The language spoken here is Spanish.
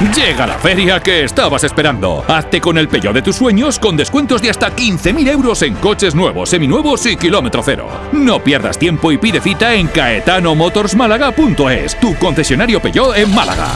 Llega la feria que estabas esperando. Hazte con el pello de tus sueños con descuentos de hasta 15.000 euros en coches nuevos, seminuevos y kilómetro cero. No pierdas tiempo y pide cita en caetanomotorsmálaga.es, tu concesionario Peugeot en Málaga.